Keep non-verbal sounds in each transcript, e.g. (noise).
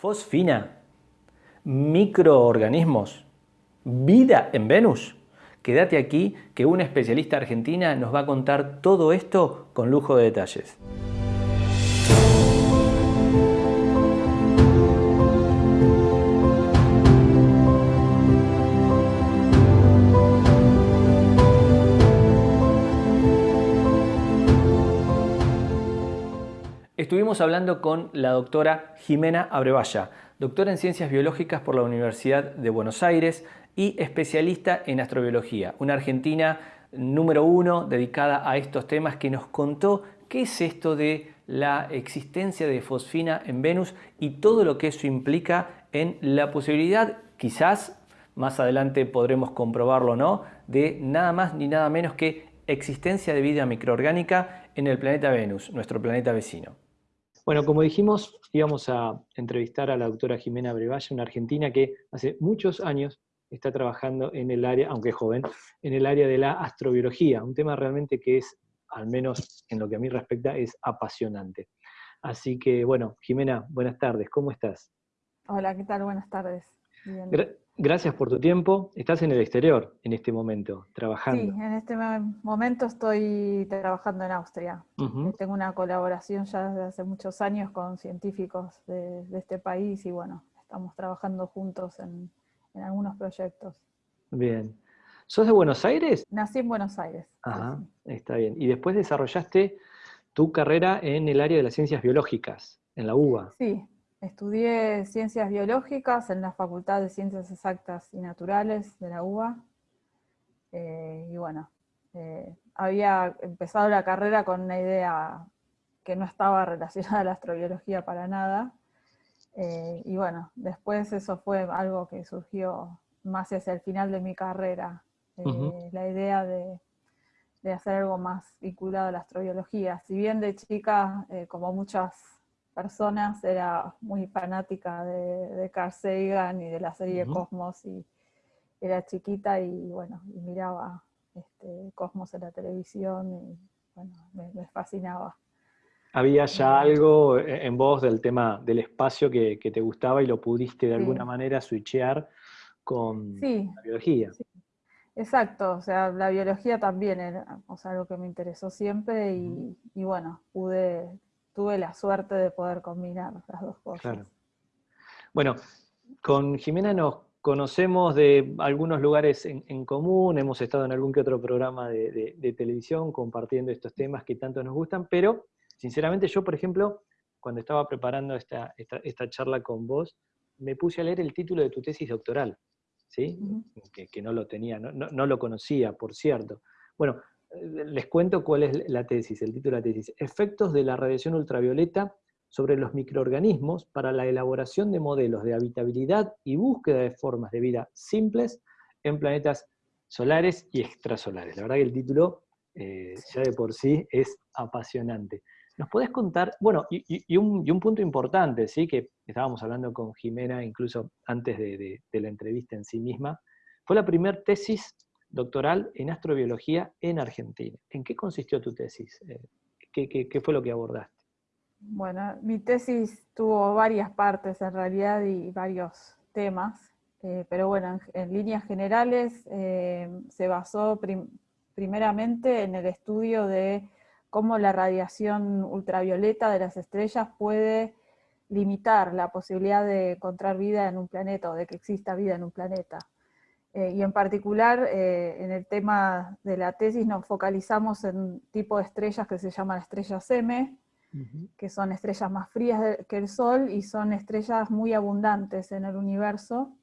Fosfina, microorganismos, vida en Venus. Quédate aquí que una especialista argentina nos va a contar todo esto con lujo de detalles. Estuvimos hablando con la doctora Jimena Abrevaya, doctora en Ciencias Biológicas por la Universidad de Buenos Aires y especialista en astrobiología, una argentina número uno dedicada a estos temas que nos contó qué es esto de la existencia de fosfina en Venus y todo lo que eso implica en la posibilidad, quizás más adelante podremos comprobarlo o no, de nada más ni nada menos que existencia de vida microorgánica en el planeta Venus, nuestro planeta vecino. Bueno, como dijimos, íbamos a entrevistar a la doctora Jimena Brevalla, una argentina que hace muchos años está trabajando en el área, aunque joven, en el área de la astrobiología, un tema realmente que es, al menos en lo que a mí respecta, es apasionante. Así que, bueno, Jimena, buenas tardes, ¿cómo estás? Hola, ¿qué tal? Buenas tardes. Gracias por tu tiempo. Estás en el exterior en este momento, trabajando. Sí, en este momento estoy trabajando en Austria. Tengo una colaboración ya desde hace muchos años con científicos de, este país y bueno, estamos trabajando juntos en, algunos proyectos. Bien. ¿Sos de Buenos Aires? Nací en Buenos Aires. Ajá, está bien. Y después desarrollaste tu carrera en el área de las ciencias biológicas, en la UBA. Sí, Estudié ciencias biológicas en la Facultad de Ciencias Exactas y Naturales de la UBA. Eh, y bueno, eh, había empezado la carrera con una idea que no estaba (laughs) relacionada a la astrobiología para nada. Eh, y bueno, después eso fue algo que surgió más hacia el final de mi carrera, la idea de, de, hacer algo más vinculado a la astrobiología. Si bien de chica, como muchas personas, era muy fanática de, Carl Sagan y de la serie Cosmos, y era chiquita y bueno, y miraba este, Cosmos en la televisión y bueno, me, fascinaba. ¿Había ya algo en vos del tema del espacio que, te gustaba y lo pudiste de alguna manera switchear con la biología? Sí. Exacto, o sea, la biología también era o sea, algo que me interesó siempre y, y bueno, pude tuve la suerte de poder combinar las dos cosas. Bueno, con Jimena nos conocemos de algunos lugares en, común, hemos estado en algún que otro programa de, televisión compartiendo estos temas que tanto nos gustan, pero sinceramente yo, por ejemplo, cuando estaba preparando esta, charla con vos, me puse a leer el título de tu tesis doctoral, ¿sí? que, no lo tenía, no, lo conocía, por cierto. Bueno, les cuento cuál es la tesis, el título de la tesis. Efectos de la radiación ultravioleta sobre los microorganismos para la elaboración de modelos de habitabilidad y búsqueda de formas de vida simples en planetas solares y extrasolares. La verdad que el título eh, ya de por sí es apasionante. ¿Nos podés contar, bueno, y, un, punto importante, ¿sí? que estábamos hablando con Jimena incluso antes de, de la entrevista en sí misma, fue la primera tesis doctoral en astrobiología en Argentina. ¿En qué consistió tu tesis? Eh, ¿Qué, fue lo que abordaste? Bueno, mi tesis tuvo varias partes en realidad y varios temas, eh, pero bueno, en, líneas generales eh, se basó primeramente en el estudio de cómo la radiación ultravioleta de las estrellas puede limitar la posibilidad de encontrar vida en un planeta o de que exista vida en un planeta. Eh, y en particular, eh, en el tema de la tesis nos focalizamos en un tipo de estrellas que se llaman estrellas M, que son estrellas más frías que el Sol y son estrellas muy abundantes en el universo.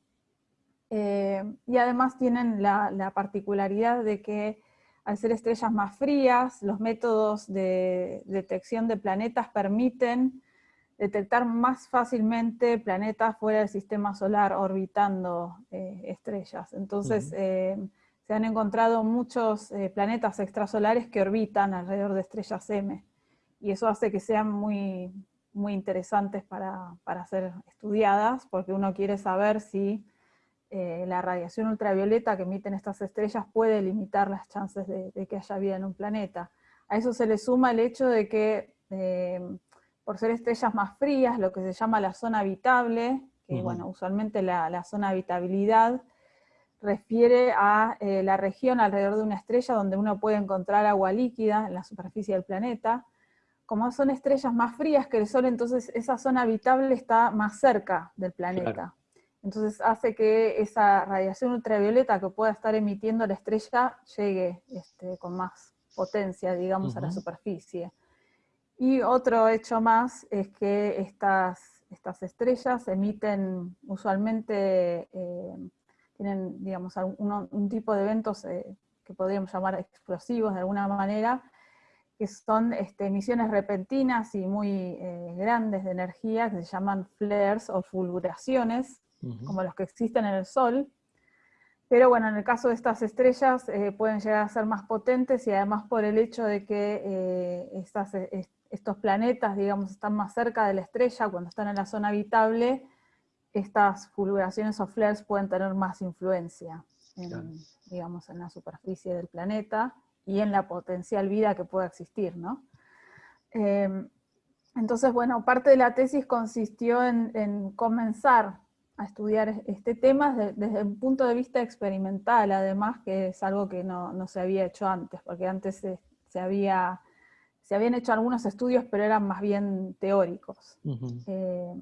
Eh, y además tienen la, la, particularidad de que al ser estrellas más frías, los métodos de detección de planetas permiten detectar más fácilmente planetas fuera del sistema solar orbitando eh, estrellas. Entonces eh, se han encontrado muchos eh, planetas extrasolares que orbitan alrededor de estrellas M, y eso hace que sean muy, muy interesantes para, ser estudiadas, porque uno quiere saber si la radiación ultravioleta que emiten estas estrellas puede limitar las chances de, de, que haya vida en un planeta. A eso se le suma el hecho de que por ser estrellas más frías, lo que se llama la zona habitable, que bueno, usualmente la, zona habitabilidad refiere a eh, la región alrededor de una estrella donde uno puede encontrar agua líquida en la superficie del planeta. Como son estrellas más frías que el Sol, entonces esa zona habitable está más cerca del planeta. Entonces hace que esa radiación ultravioleta que pueda estar emitiendo la estrella llegue este, con más potencia, digamos, a la superficie. Y otro hecho más es que estas, estas estrellas emiten usualmente, eh, tienen, digamos, un, tipo de eventos eh, que podríamos llamar explosivos de alguna manera, que son este, emisiones repentinas y muy eh, grandes de energía, que se llaman flares o fulguraciones, como los que existen en el Sol, pero bueno, en el caso de estas estrellas eh, pueden llegar a ser más potentes y además por el hecho de que eh, eh, estos planetas, digamos, están más cerca de la estrella cuando están en la zona habitable, estas fulguraciones o flares pueden tener más influencia en, digamos, en la superficie del planeta y en la potencial vida que pueda existir, ¿no? Em, entonces, bueno, parte de la tesis consistió en, en comenzar a estudiar este tema desde, un punto de vista experimental, además que es algo que no, se había hecho antes, porque antes se, había, se habían hecho algunos estudios, pero eran más bien teóricos. Eh,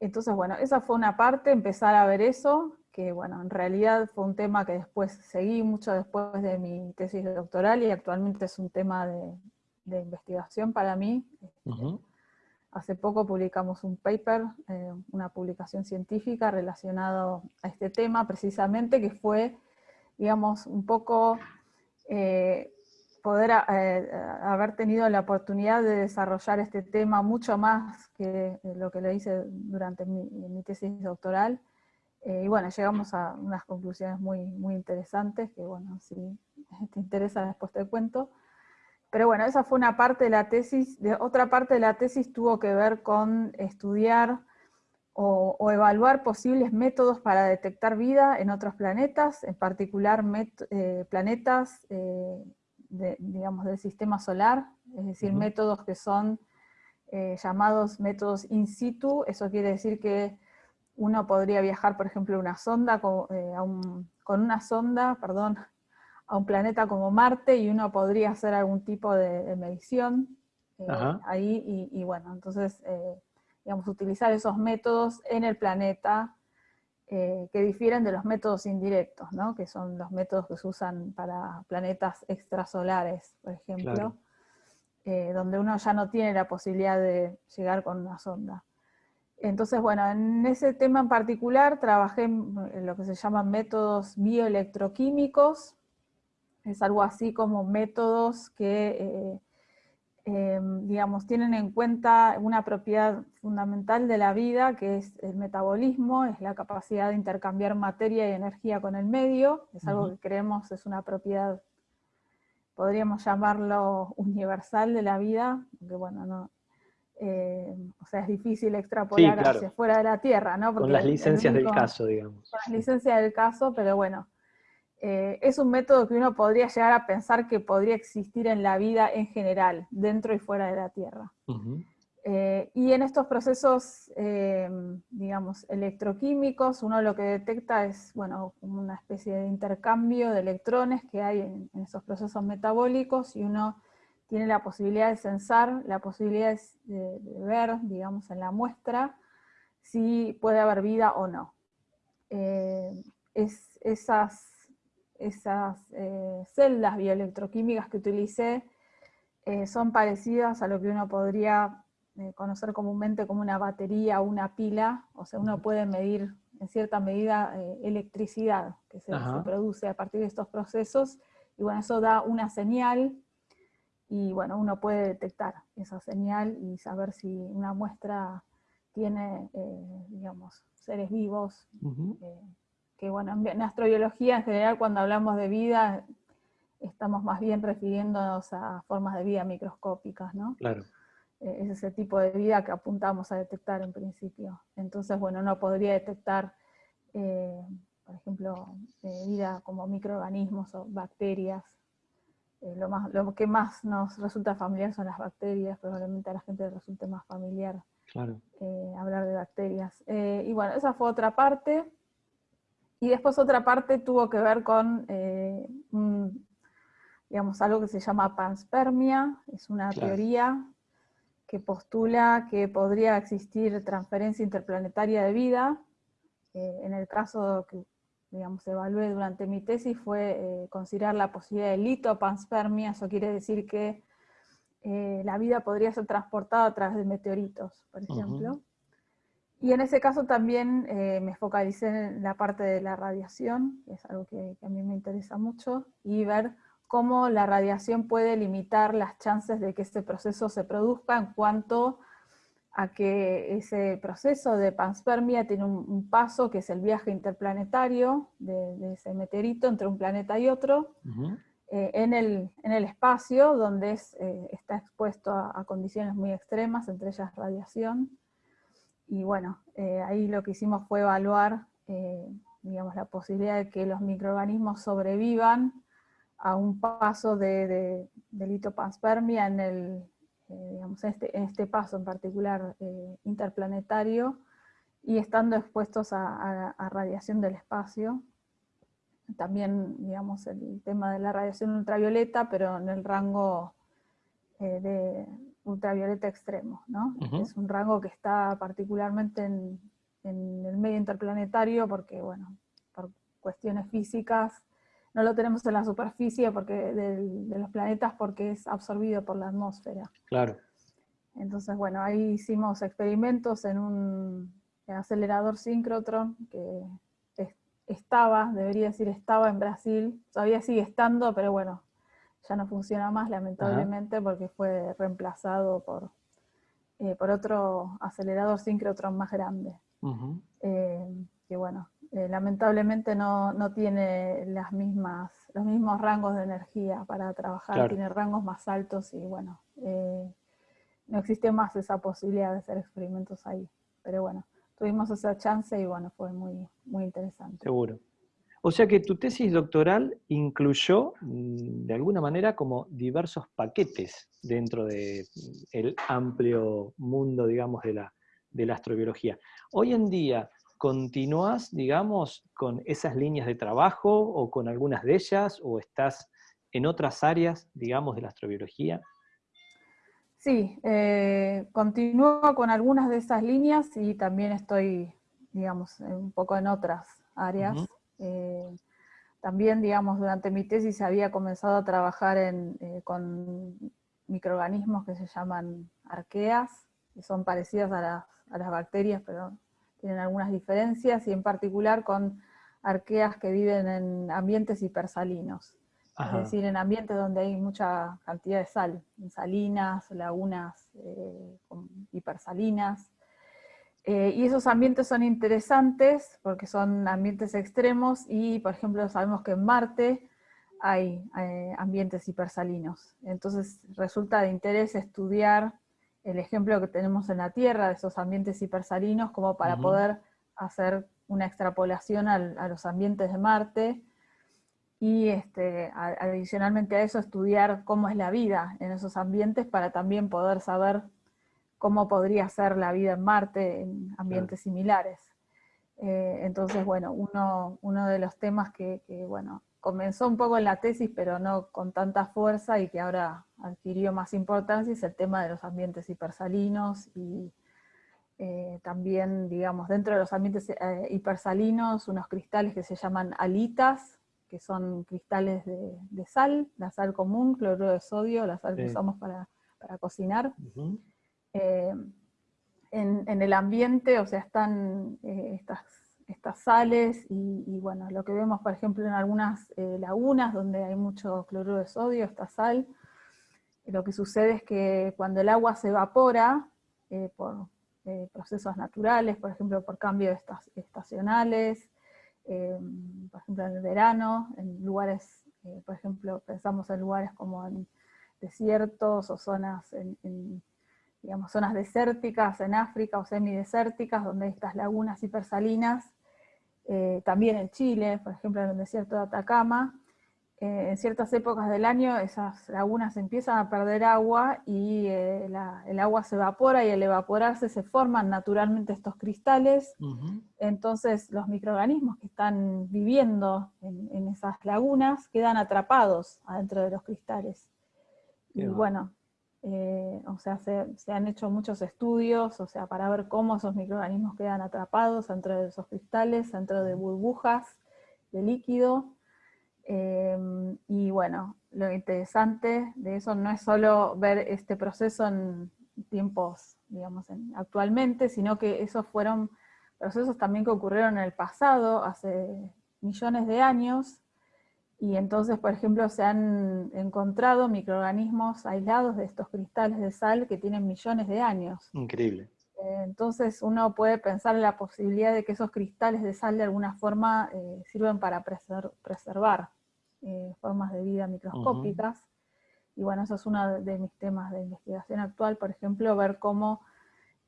entonces, bueno, esa fue una parte, empezar a ver eso, que bueno, en realidad fue un tema que después seguí mucho después de mi tesis doctoral y actualmente es un tema de, investigación para mí. Hace poco publicamos un paper, eh, una publicación científica relacionado a este tema precisamente, que fue, digamos, un poco eh, poder eh, haber tenido la oportunidad de desarrollar este tema mucho más que lo que le hice durante mi, tesis doctoral. y bueno, llegamos a unas conclusiones muy, muy interesantes, que bueno, si (laughs) te interesa después te cuento. Pero bueno, esa fue una parte de la tesis. De, otra parte de la tesis tuvo que ver con estudiar o, evaluar posibles métodos para detectar vida en otros planetas, en particular eh, planetas eh, digamos, del sistema solar, es decir, métodos que son eh, llamados métodos in situ, eso quiere decir que uno podría viajar, por ejemplo, una sonda con, con una sonda, perdón, a un planeta como Marte y uno podría hacer algún tipo de, medición eh, ahí y, bueno, entonces, eh, digamos, utilizar esos métodos en el planeta eh, que difieren de los métodos indirectos, ¿no? que son los métodos que se usan para planetas extrasolares, por ejemplo, donde uno ya no tiene la posibilidad de llegar con una sonda. Entonces, bueno, en ese tema en particular trabajé en lo que se llaman métodos bioelectroquímicos, es algo así como métodos que, eh, em, digamos, tienen en cuenta una propiedad fundamental de la vida, que es el metabolismo, es la capacidad de intercambiar materia y energía con el medio, es algo que creemos es una propiedad, podríamos llamarlo universal de la vida, aunque bueno, no, eh, o sea, es difícil extrapolar hacia fuera de la Tierra, ¿no? con las licencias del caso, digamos. Con las licencias del caso, pero bueno, eh, es un método que uno podría llegar a pensar que podría existir en la vida en general, dentro y fuera de la Tierra. Eh, y en estos procesos, eh, digamos, electroquímicos, uno lo que detecta es, bueno, una especie de intercambio de electrones que hay en, esos procesos metabólicos, y uno tiene la posibilidad de censar, la posibilidad de, de ver, digamos, en la muestra, si puede haber vida o no. Es, esas esas eh, celdas bioelectroquímicas que utilicé eh, son parecidas a lo que uno podría eh, conocer comúnmente como una batería o una pila, o sea, uno puede medir en cierta medida electricidad que se, produce a partir de estos procesos, y bueno, eso da una señal, y bueno, uno puede detectar esa señal y saber si una muestra tiene, digamos, seres vivos, que bueno, en astrobiología en general cuando hablamos de vida estamos más bien refiriéndonos a formas de vida microscópicas, ¿no? Claro. Eh, es ese tipo de vida que apuntamos a detectar en principio. Entonces, bueno, uno podría detectar, eh, por ejemplo, eh, vida como microorganismos o bacterias, lo, más, lo que más nos resulta familiar son las bacterias, probablemente a la gente le resulte más familiar hablar de bacterias. y bueno, esa fue otra parte. Y después otra parte tuvo que ver con digamos, algo que se llama panspermia, es una teoría que postula que podría existir transferencia interplanetaria de vida. Eh, en el caso que digamos, evalué durante mi tesis fue eh, considerar la posibilidad de litopanspermia, eso quiere decir que eh, la vida podría ser transportada a través de meteoritos, por ejemplo. Y en ese caso también me focalicé en la parte de la radiación, que es algo que, que a mí me interesa mucho, y ver cómo la radiación puede limitar las chances de que este proceso se produzca en cuanto a que ese proceso de panspermia tiene un, paso que es el viaje interplanetario de, ese meteorito entre un planeta y otro, eh, en, el, espacio donde eh, está expuesto a, condiciones muy extremas, entre ellas radiación. Y bueno, eh, ahí lo que hicimos fue evaluar digamos, la posibilidad de que los microorganismos sobrevivan a un paso de, de, litopanspermia en, el, eh, digamos, este, en este paso en particular eh, interplanetario y estando expuestos a, radiación del espacio. También, digamos, el tema de la radiación ultravioleta, pero en el rango eh, de ultravioleta extremo, ¿no? Es un rango que está particularmente en, en el medio interplanetario porque, bueno, por cuestiones físicas, no lo tenemos en la superficie porque de, los planetas porque es absorbido por la atmósfera. Claro. Entonces, bueno, ahí hicimos experimentos en un acelerador síncrotron que estaba, debería decir estaba en Brasil, todavía sigue estando, pero bueno, ya no funciona más lamentablemente porque fue reemplazado por, eh, por otro acelerador síncrotron más grande. Eh, que bueno, eh, lamentablemente no, tiene las mismas, los mismos rangos de energía para trabajar, tiene rangos más altos y bueno, eh, no existe más esa posibilidad de hacer experimentos ahí. Pero bueno, tuvimos esa chance y bueno, fue muy, muy interesante. Seguro. O sea que tu tesis doctoral incluyó, mm, de alguna manera, como diversos paquetes dentro del el amplio mundo, digamos, de la, de la astrobiología. Hoy en día, ¿Continúas, digamos, con esas líneas de trabajo o con algunas de ellas o estás en otras áreas, digamos, de la astrobiología? Sí, eh, continúo con algunas de esas líneas y también estoy, digamos, un poco en otras áreas. Eh, también, digamos, durante mi tesis había comenzado a trabajar eh, con microorganismos que se llaman arqueas, que son parecidas a a las bacterias, pero tienen algunas diferencias, y en particular con arqueas que viven en ambientes hipersalinos. Es decir, en ambientes donde hay mucha cantidad de sal, en salinas, lagunas eh, hipersalinas. Eh, y esos ambientes son interesantes porque son ambientes extremos y, por ejemplo, sabemos que en Marte hay eh, ambientes hipersalinos. Entonces resulta de interés estudiar el ejemplo que tenemos en la Tierra de esos ambientes hipersalinos como para poder hacer una extrapolación a los ambientes de Marte y este, adicionalmente a eso estudiar cómo es la vida en esos ambientes para también poder saber cómo podría ser la vida en Marte en ambientes similares. Eh, entonces, bueno, uno, uno, de los temas que, que, bueno, comenzó un poco en la tesis, pero no con tanta fuerza y que ahora adquirió más importancia, es el tema de los ambientes hipersalinos y eh, también, digamos, dentro de los ambientes eh, hipersalinos, unos cristales que se llaman alitas, que son cristales de, sal, la sal común, cloruro de sodio, la sal que usamos para, cocinar. Eh, en, el ambiente, o sea, están estas estas sales y, bueno, lo que vemos por ejemplo en algunas eh, lagunas donde hay mucho cloruro de sodio, esta sal, lo que sucede es que cuando el agua se evapora eh, por eh, procesos naturales, por ejemplo por cambios estacionales, por ejemplo en el verano, en lugares, por ejemplo pensamos en lugares como en desiertos o zonas en, digamos, zonas desérticas en África o semidesérticas, donde estas lagunas hipersalinas, eh, también en Chile, por ejemplo en el desierto de Atacama, eh, en ciertas épocas del año esas lagunas empiezan a perder agua y eh, el agua se evapora y al evaporarse se forman naturalmente estos cristales. Entonces los microorganismos que están viviendo en, esas lagunas quedan atrapados adentro de los cristales. y bueno, eh, o sea, se, se, han hecho muchos estudios, o sea, para ver cómo esos microorganismos quedan atrapados dentro de esos cristales, dentro de burbujas de líquido, Em, y bueno, lo interesante de eso no es solo ver este proceso en tiempos, digamos, actualmente, sino que esos fueron procesos también que ocurrieron en el pasado, hace millones de años, y entonces, por ejemplo, se han encontrado microorganismos aislados de estos cristales de sal que tienen millones de años. Increíble. Entonces uno puede pensar en la posibilidad de que esos cristales de sal de alguna forma eh, sirven para preservar eh, formas de vida microscópicas. Y bueno, eso es uno de mis temas de investigación actual, por ejemplo, ver cómo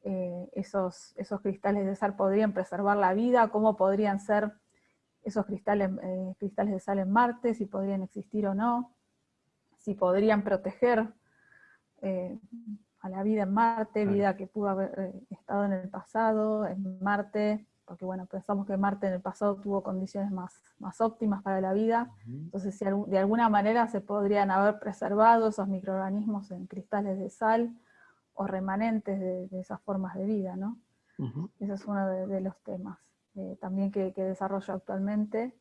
eh, esos, esos cristales de sal podrían preservar la vida, cómo podrían ser esos cristales, eh, cristales de sal en Marte, si podrían existir o no, si podrían proteger a la vida en Marte, vida que pudo haber estado en el pasado, en Marte, porque bueno, pensamos que Marte en el pasado tuvo condiciones más, más óptimas para la vida, entonces si de alguna manera se podrían haber preservado esos microorganismos en cristales de sal, o remanentes de, esas formas de vida, ¿no? Ese es uno de, los temas eh, también que, desarrollo actualmente.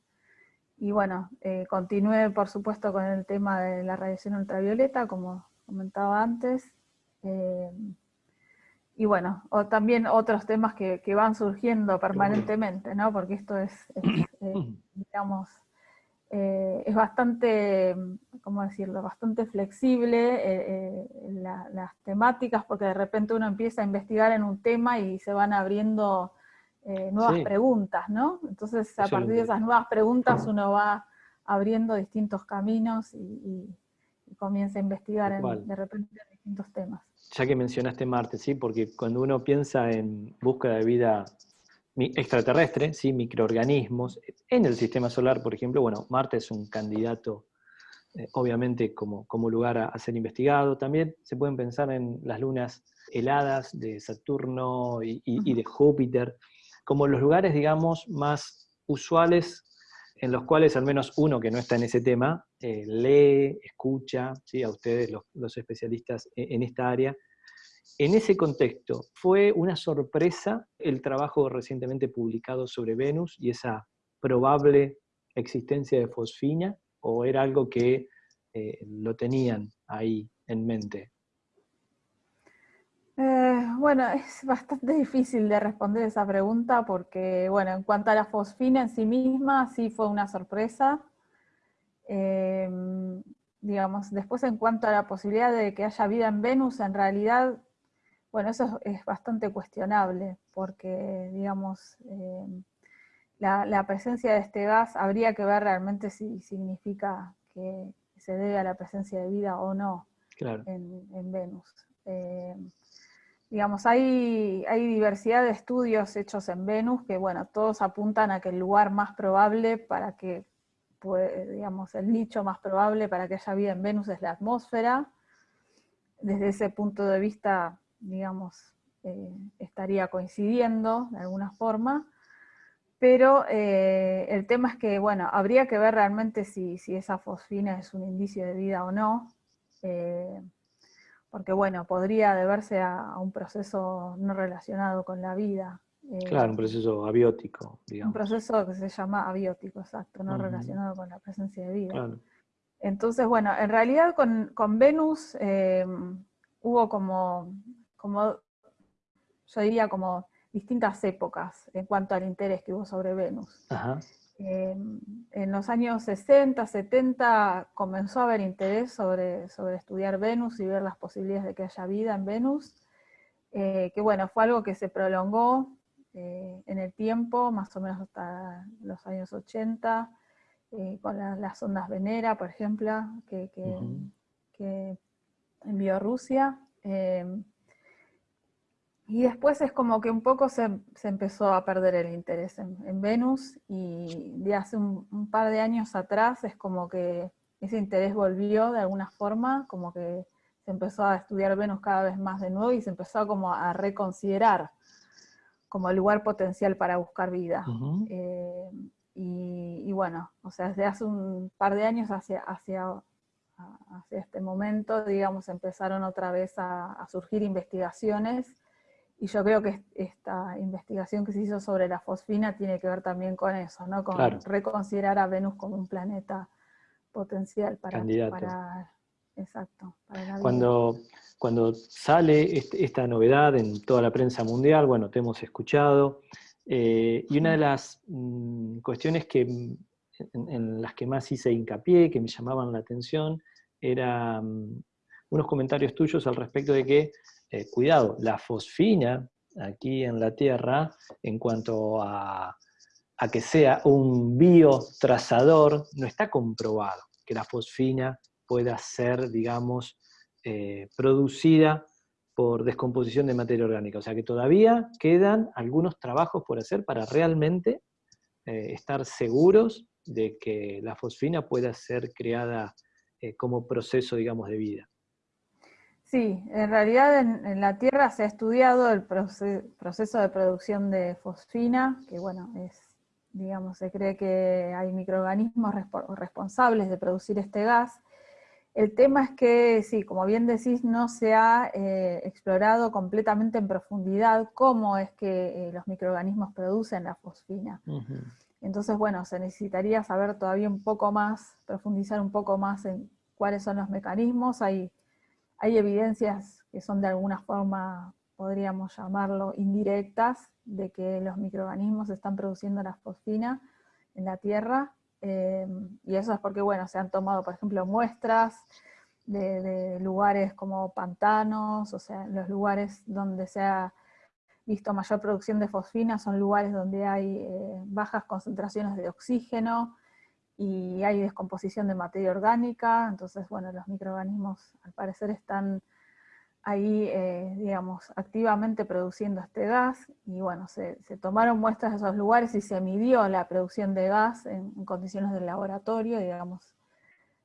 Y bueno, eh, continúe por supuesto con el tema de la radiación ultravioleta, como comentaba antes, eh, y bueno, o también otros temas que, van surgiendo permanentemente, ¿no? Porque esto es, (clears throat) eh, digamos, eh, es bastante, ¿cómo decirlo?, bastante flexible eh, las temáticas, porque de repente uno empieza a investigar en un tema y se van abriendo nuevas preguntas, ¿no? Entonces a partir de esas nuevas preguntas uno va abriendo distintos caminos y, comienza a investigar de repente en distintos temas ya que mencionaste Marte, ¿sí? porque cuando uno piensa en búsqueda de vida extraterrestre, ¿sí? microorganismos, en el sistema solar, por ejemplo, bueno, Marte es un candidato, eh, obviamente, como, como lugar a, ser investigado. También se pueden pensar en las lunas heladas de Saturno y, y de Júpiter, como los lugares, digamos, más usuales en los cuales al menos uno que no está en ese tema eh, lee, escucha ¿sí? a ustedes, los, especialistas e, en esta área. En ese contexto, ¿fue una sorpresa el trabajo recientemente publicado sobre Venus y esa probable existencia de fosfina? ¿O era algo que eh, lo tenían ahí en mente? Eh, bueno, (laughs) es bastante difícil de responder esa pregunta porque, bueno, en cuanto a la fosfina en sí misma, sí fue una sorpresa. Em, digamos, después en cuanto a la posibilidad de que haya vida en Venus, en realidad, bueno, eso es, bastante cuestionable, porque, digamos, em, la, presencia de este gas habría que ver realmente si significa que se debe a la presencia de vida o no en, en, Venus. Digamos, hay, hay diversidad de estudios hechos en Venus que, bueno, todos apuntan a que el lugar más probable para que, pues, digamos, el nicho más probable para que haya vida en Venus es la atmósfera. Desde ese punto de vista, digamos, eh, estaría coincidiendo de alguna forma, pero eh, el tema es que, bueno, habría que ver realmente si, si, esa fosfina es un indicio de vida o no. Eh, porque bueno, podría deberse a, un proceso no relacionado con la vida. Eh, claro, un proceso abiótico, digamos. Un proceso que se llama abiótico, exacto, no relacionado con la presencia de vida. Entonces, bueno, en realidad con, Venus em, hubo como, como, yo diría como distintas épocas en cuanto al interés que hubo sobre Venus. Ajá. En los años 60, 70 comenzó a haber interés sobre, sobre estudiar Venus y ver las posibilidades de que haya vida en Venus, eh, que bueno, fue algo que se prolongó eh, en el tiempo, más o menos hasta los años 80, eh, con las ondas Venera, por ejemplo, que, que envió Rusia. Y después es como que un poco se, empezó a perder el interés en, Venus y de hace un, par de años atrás es como que ese interés volvió de alguna forma, como que se empezó a estudiar Venus cada vez más de nuevo y se empezó como a reconsiderar como el lugar potencial para buscar vida. Eh, y, bueno, o sea, desde hace un par de años hacia, hacia, hacia este momento, digamos, empezaron otra vez a, surgir investigaciones, y yo creo que esta investigación que se hizo sobre la fosfina tiene que ver también con eso, ¿no? Con reconsiderar a Venus como un planeta potencial para, para exacto, Cuando, cuando sale este, esta novedad en toda la prensa mundial, bueno, te hemos escuchado, eh, y una de las mm, cuestiones que, en, las que más hice hincapié, que me llamaban la atención, eran mm, unos comentarios tuyos al respecto de que, eh, cuidado, la fosfina aquí en la Tierra, en cuanto a, que sea un biotrazador, no está comprobado que la fosfina pueda ser, digamos, eh, producida por descomposición de materia orgánica. O sea que todavía quedan algunos trabajos por hacer para realmente eh, estar seguros de que la fosfina pueda ser creada como proceso, digamos, de vida. Sí, en realidad en, la Tierra se ha estudiado el proceso de producción de fosfina, que bueno, es, digamos, se cree que hay microorganismos responsables de producir este gas, el tema es que, sí, como bien decís, no se ha eh, explorado completamente en profundidad cómo es que eh, los microorganismos producen la fosfina. Entonces, bueno, se necesitaría saber todavía un poco más, profundizar un poco más en cuáles son los mecanismos. Hay, hay evidencias que son de alguna forma, podríamos llamarlo, indirectas, de que los microorganismos están produciendo la fosfina en la Tierra, Em, y eso es porque, bueno, se han tomado, por ejemplo, muestras de, lugares como pantanos, o sea, los lugares donde se ha visto mayor producción de fosfina son lugares donde hay eh, bajas concentraciones de oxígeno y hay descomposición de materia orgánica, entonces, bueno, los microorganismos al parecer están ahí, eh, digamos, activamente produciendo este gas, y bueno, se, tomaron muestras de esos lugares y se midió la producción de gas en, condiciones de laboratorio, digamos,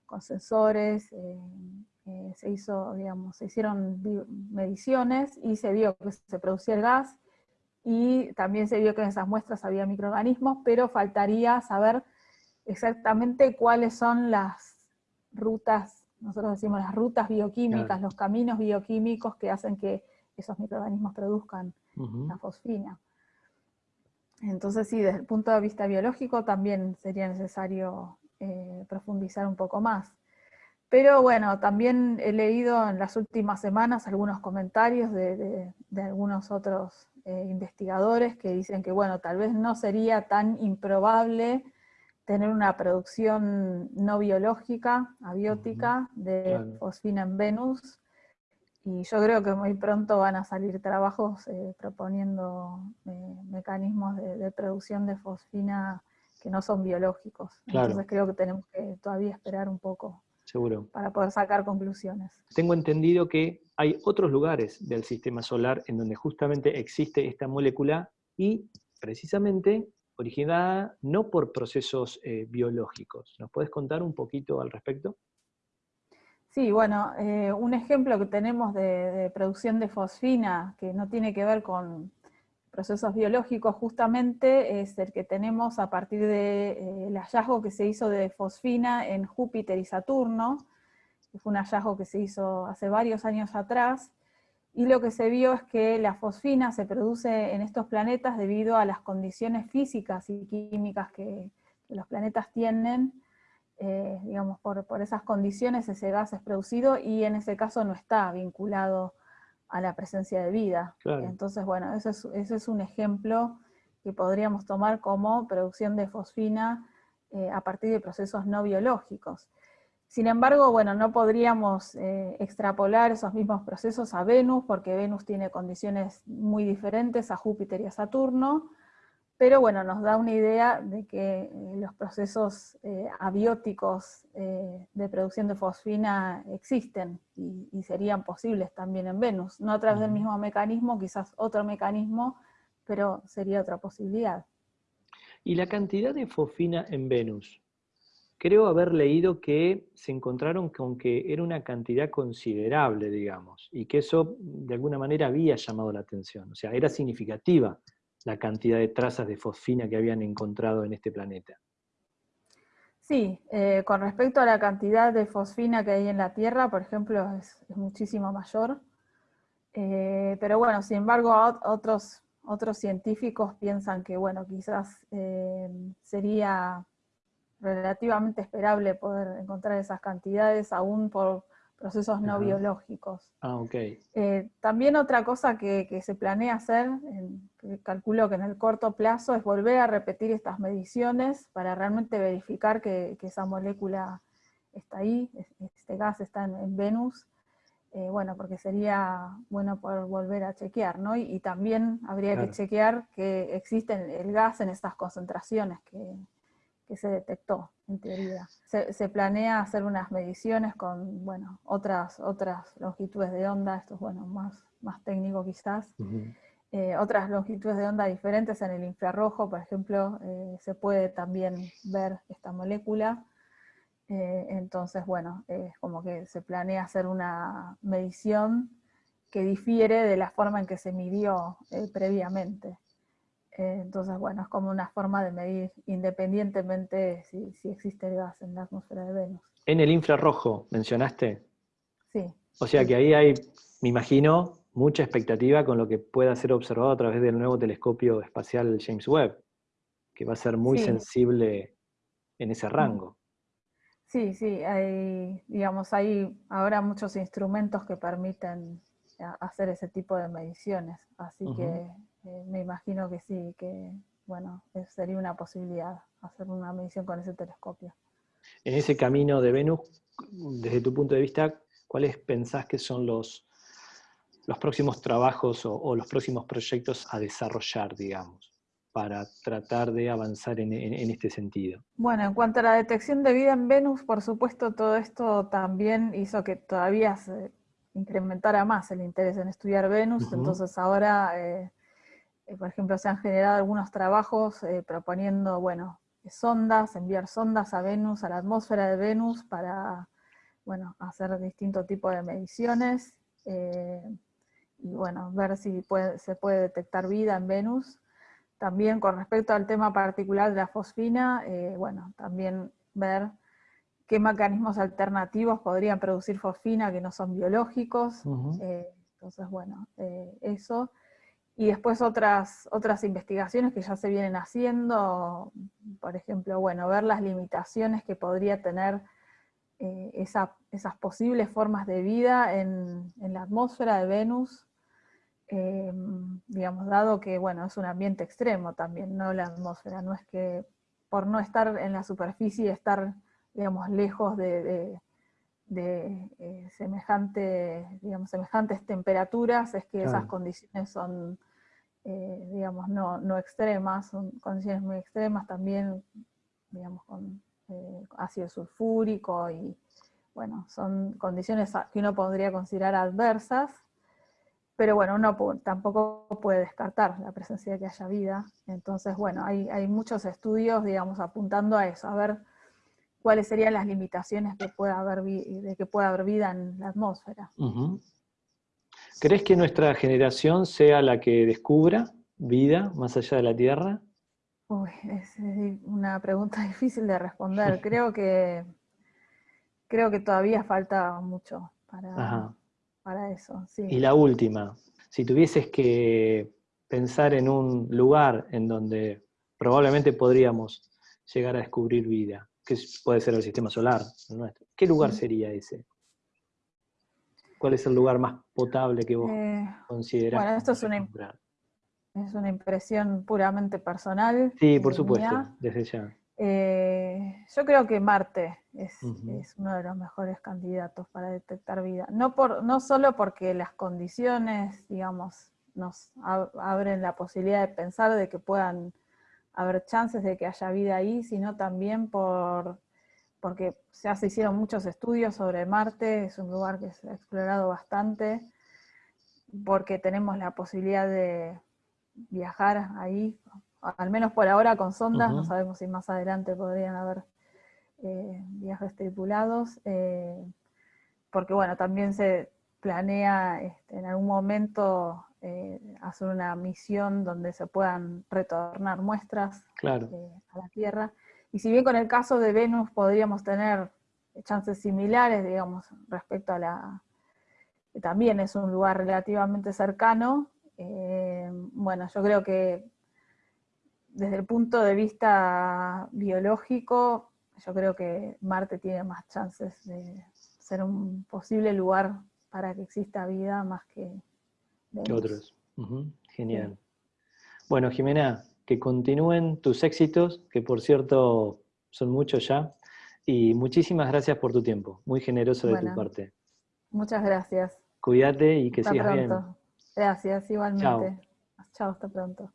con sensores, eh, eh, se hizo, digamos, se hicieron mediciones y se vio que se producía el gas, y también se vio que en esas muestras había microorganismos, pero faltaría saber exactamente cuáles son las rutas nosotros decimos las rutas bioquímicas, los caminos bioquímicos que hacen que esos microorganismos produzcan la fosfina. Entonces sí, desde el punto de vista biológico también sería necesario eh, profundizar un poco más. Pero bueno, también he leído en las últimas semanas algunos comentarios de, algunos otros eh, investigadores que dicen que bueno, tal vez no sería tan improbable tener una producción no biológica, abiótica, de fosfina en Venus, y yo creo que muy pronto van a salir trabajos eh, proponiendo eh, mecanismos de, producción de fosfina que no son biológicos. Entonces creo que tenemos que todavía esperar un poco Seguro. para poder sacar conclusiones. Tengo entendido que hay otros lugares del sistema solar en donde justamente existe esta molécula y precisamente originada no por procesos eh, biológicos. ¿Nos puedes contar un poquito al respecto? Sí, bueno, eh, un ejemplo que tenemos de, producción de fosfina, que no tiene que ver con procesos biológicos justamente, es el que tenemos a partir del eh, hallazgo que se hizo de fosfina en Júpiter y Saturno, que fue un hallazgo que se hizo hace varios años atrás, y lo que se vio es que la fosfina se produce en estos planetas debido a las condiciones físicas y químicas que, los planetas tienen, eh, digamos, por, esas condiciones ese gas es producido y en ese caso no está vinculado a la presencia de vida. Entonces, bueno, ese es, un ejemplo que podríamos tomar como producción de fosfina eh, a partir de procesos no biológicos. Sin embargo, bueno, no podríamos eh, extrapolar esos mismos procesos a Venus, porque Venus tiene condiciones muy diferentes a Júpiter y a Saturno, pero bueno, nos da una idea de que eh, los procesos eh, abióticos de producción de fosfina existen y, y, serían posibles también en Venus, no a través del mismo mecanismo, quizás otro mecanismo, pero sería otra posibilidad. ¿Y la cantidad de fosfina en Venus? Creo haber leído que se encontraron con que era una cantidad considerable, digamos, y que eso de alguna manera había llamado la atención. O sea, era significativa la cantidad de trazas de fosfina que habían encontrado en este planeta. Sí, eh, con respecto a la cantidad de fosfina que hay en la Tierra, por ejemplo, es, muchísimo mayor. Eh, pero bueno, sin embargo, otros, otros científicos piensan que, bueno, quizás eh, sería relativamente esperable poder encontrar esas cantidades aún por procesos no biológicos. Ah. Eh, también otra cosa que, se planea hacer, calculo que en el corto plazo, es volver a repetir estas mediciones para realmente verificar que, esa molécula está ahí, este gas está en, Venus, eh, bueno, porque sería bueno poder volver a chequear, ¿no? Y, también habría que chequear que existe el gas en estas concentraciones que, que se detectó, en teoría. Se, planea hacer unas mediciones con, bueno, otras, otras longitudes de onda, esto es, bueno, más, más técnico quizás, eh, otras longitudes de onda diferentes en el infrarrojo, por ejemplo, eh, se puede también ver esta molécula, eh, entonces, bueno, es como que se planea hacer una medición que difiere de la forma en que se midió previamente. Eh, entonces, bueno, es como una forma de medir independientemente si, si, existe el gas en la atmósfera de Venus. En el infrarrojo, mencionaste. Sí. O sea que ahí hay, me imagino, mucha expectativa con lo que pueda ser observado a través del nuevo telescopio espacial James Webb, que va a ser muy sensible en ese rango. Sí, sí, hay, digamos, hay ahora muchos instrumentos que permiten hacer ese tipo de mediciones, así que eh, me imagino que sí, que bueno, sería una posibilidad hacer una medición con ese telescopio. En ese camino de Venus, desde tu punto de vista, ¿cuáles pensás que son los, los próximos trabajos o, los próximos proyectos a desarrollar, digamos, para tratar de avanzar en, este sentido? Bueno, en cuanto a la detección de vida en Venus, por supuesto, todo esto también hizo que todavía se incrementara más el interés en estudiar Venus, entonces ahora... Eh, por ejemplo, se han generado algunos trabajos eh, proponiendo, bueno, sondas, enviar sondas a Venus, a la atmósfera de Venus, para, bueno, hacer distintos tipos de mediciones, eh, y bueno, ver si se puede detectar vida en Venus. También con respecto al tema particular de la fosfina, bueno, también ver qué mecanismos alternativos podrían producir fosfina que no son biológicos. entonces, bueno, eso. Y después otras, otras investigaciones que ya se vienen haciendo, por ejemplo, bueno, ver las limitaciones que podría tener eh, esas posibles formas de vida en, la atmósfera de Venus, eh, digamos, dado que, bueno, es un ambiente extremo también, no la atmósfera, no es que por no estar en la superficie, estar, digamos, lejos de, eh, semejante, digamos, semejantes temperaturas, es que esas condiciones son, eh, digamos, no, no, extremas, son condiciones muy extremas también, digamos, con eh, ácido sulfúrico y, bueno, son condiciones que uno podría considerar adversas, pero bueno, uno tampoco puede descartar la presencia de que haya vida, entonces, bueno, hay, hay muchos estudios, digamos, apuntando a eso, a ver cuáles serían las limitaciones que pueda haber, de que pueda haber vida en la atmósfera. ¿Crees que nuestra generación sea la que descubra vida más allá de la Tierra? Uy, es una pregunta (laughs) difícil de responder. (laughs) Creo que, creo que todavía falta mucho para, para eso. Y la última, si tuvieses que pensar en un lugar en donde probablemente podríamos llegar a descubrir vida, que puede ser el sistema solar nuestro, ¿qué lugar sería ese? ¿Cuál es el lugar más potable que vos eh, considerás? Bueno, esto es una, es una impresión puramente personal. Sí, por supuesto, desde ya. Eh, yo creo que Marte es, uno de los mejores candidatos para detectar vida. No, por, no solo porque las condiciones, digamos, nos abren la posibilidad de pensar de que puedan haber chances de que haya vida ahí, sino también por porque ya se hicieron muchos estudios sobre Marte, es un lugar que se ha explorado bastante, porque tenemos la posibilidad de viajar ahí, al menos por ahora con sondas, no sabemos si más adelante podrían haber viajes tripulados, porque bueno, también se planea este, en algún momento hacer una misión donde se puedan retornar muestras a la Tierra. Y si bien con el caso de Venus podríamos tener chances similares, digamos, respecto a la... También es un lugar relativamente cercano. Eh, bueno, yo creo que desde el punto de vista biológico, yo creo que Marte tiene más chances de ser un posible lugar para que exista vida más que, otros. Genial. Bueno, Jimena, que continúen tus éxitos, que por cierto son muchos ya, y muchísimas gracias por tu tiempo, muy generoso de tu parte. Muchas gracias. Cuídate y que sigas bien. Gracias, igualmente. Chao, hasta pronto.